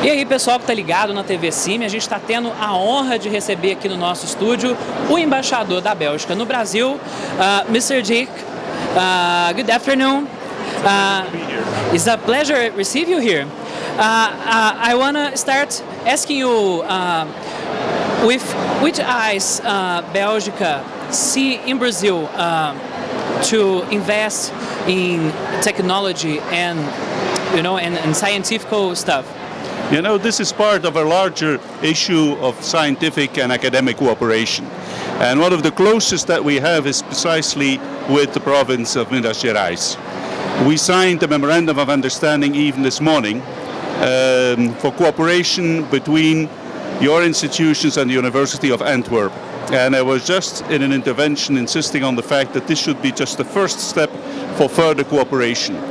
E aí pessoal que está ligado na TV Cime, a gente está tendo a honra de receber aqui no nosso estúdio o embaixador da Bélgica no Brasil, uh, Mr. Dick. Uh, good afternoon. Uh, it's a pleasure to receive you here. Uh, I want to start asking you with which eyes Bélgica see in Brazil to invest in technology and you know and, and scientific stuff. You know, this is part of a larger issue of scientific and academic cooperation. And one of the closest that we have is precisely with the province of Minas Gerais. We signed a memorandum of understanding even this morning um, for cooperation between your institutions and the University of Antwerp. And I was just in an intervention insisting on the fact that this should be just the first step for further cooperation.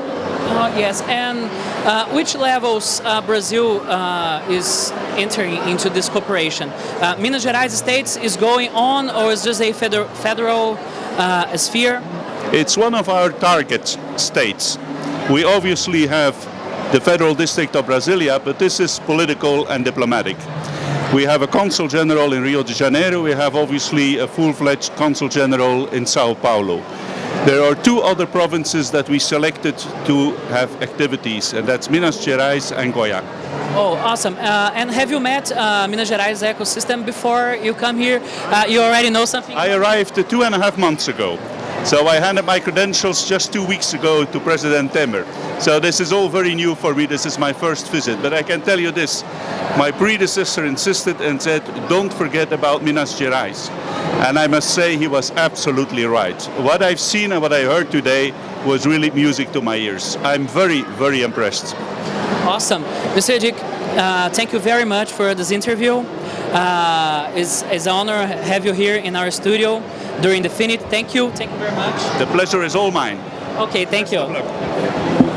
Uh, yes, and uh, which levels uh, Brazil uh, is entering into this cooperation? Uh, Minas Gerais states is going on or is just a federal, federal uh, sphere? It's one of our target states. We obviously have the federal district of Brasilia, but this is political and diplomatic. We have a consul general in Rio de Janeiro. We have obviously a full-fledged consul general in Sao Paulo. There are two other provinces that we selected to have activities, and that's Minas Gerais and Goiás. Oh, awesome. Uh, and have you met uh, Minas Gerais ecosystem before you come here? Uh, you already know something? I arrived two and a half months ago. So I handed my credentials just two weeks ago to President Temer. So this is all very new for me. This is my first visit. But I can tell you this. My predecessor insisted and said, don't forget about Minas Gerais. And I must say he was absolutely right. What I've seen and what I heard today was really music to my ears. I'm very, very impressed. Awesome. Mr. Dick, uh, thank you very much for this interview. Uh, it's, it's an honor to have you here in our studio during the Finit. Thank you. Thank you very much. The pleasure is all mine. Okay, thank you.